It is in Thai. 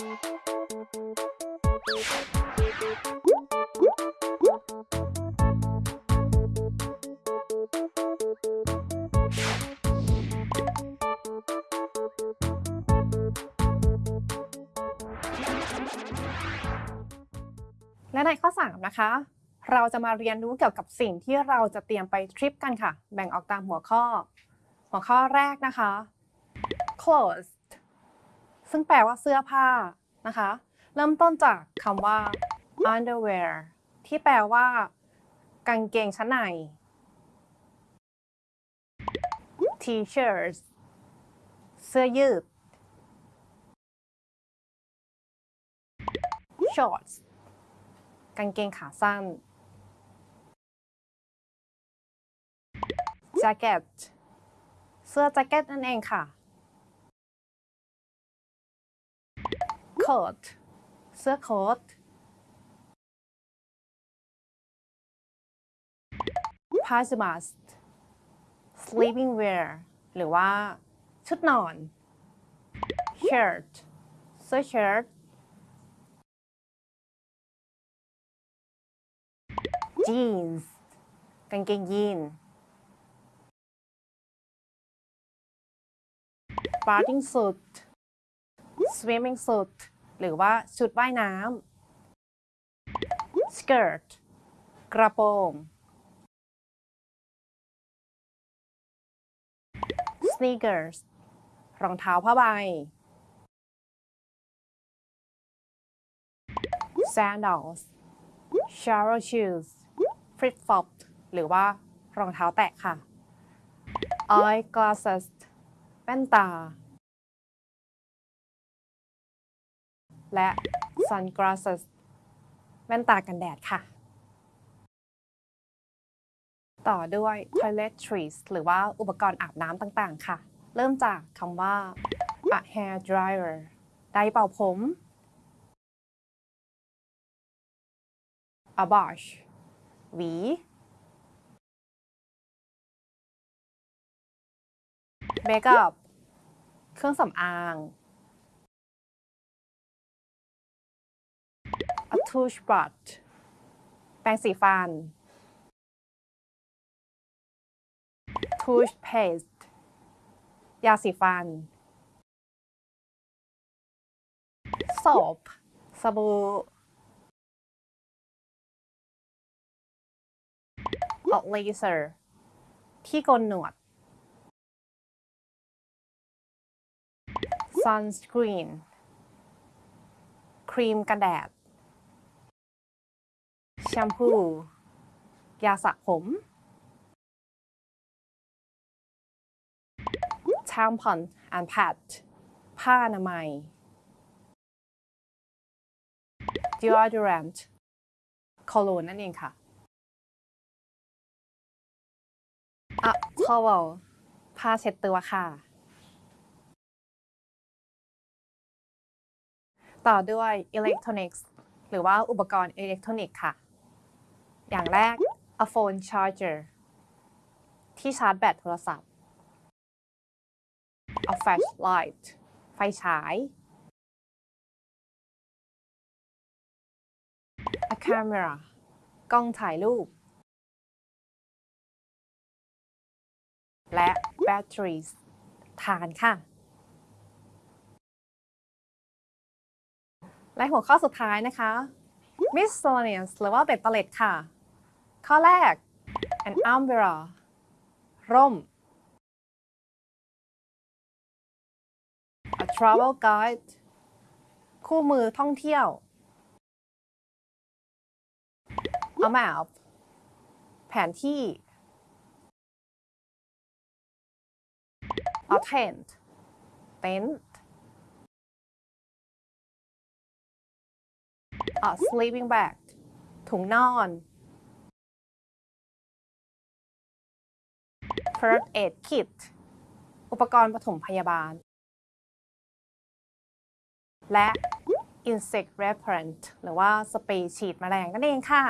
และในข้อ 3 นะคะ เราจะมาเรียนรู้เกี่ยวกับสิ่งที่เราจะเตรียมไปทริปกันค่ะ แบ่งออกตามหัวข้อ หัวข้อแรกนะคะ Clothes ซึ่งแปลว่าเสื้อผ้านะคะ เริ่มต้นจากคำว่า underwear ที่แปลว่า กางเกงชั้นใน t-shirts เสื้อยืด shorts กางเกงขาสั้น jacket เสื้อแจ็คเก็ตนั่นเองค่ะ coat เสื้อโค้ท pajamas sleeping wear หรือว่าชุดนอน shirt เสื้อเชิ้ต jeans กางเกงยีน bathing suit swimming suit หรือว่าชุดว่ายน้ำ skirt กระโปรง sneakers รองเท้าผ้าใบ sandals shower shoes flip flop หรือว่ารองเท้าแตะค่ะ eye glasses แว่นตา และ sunglasses แว่นตากันแดดค่ะ ต่อด้วย toiletries หรือว่าอุปกรณ์อาบน้ำต่างๆ ค่ะ เริ่มจากคำว่า a hair dryer ไดร์เป่าผม a brush หวี makeup เครื่องสำอาง a toothbrush แปรงสีฟัน toothpaste ยาสีฟัน soap สบู่ a laser ที่โกนหนวด sunscreen ครีมกันแดด แชมพู ยาสระผม tampon and pad ผ้าอนามัย deodorant โคโลนนั่นเองค่ะ a towel ผ้าเช็ดตัวค่ะ ต่อด้วย electronics หรือว่าอุปกรณ์อิเล็กทรอนิกส์ค่ะ อย่างแรก a phone charger ที่ชาร์จแบตโทรศัพท์ a flashlight ไฟฉาย a camera กล้องถ่ายรูป และ batteries ฐานค่ะ และหัวข้อสุดท้ายนะคะ miscellaneous หรือว่าเบ็ดเตล็ดค่ะ ข้อแรก an umbrella ร่ม a travel guide คู่มือท่องเที่ยว a map แผนที่ a tent เต็นท์ a sleeping bag ถุงนอน first aid kit อุปกรณ์ปฐมพยาบาล และ insect repellent หรือว่าสเปรย์ฉีดแมลงนั่นเองค่ะ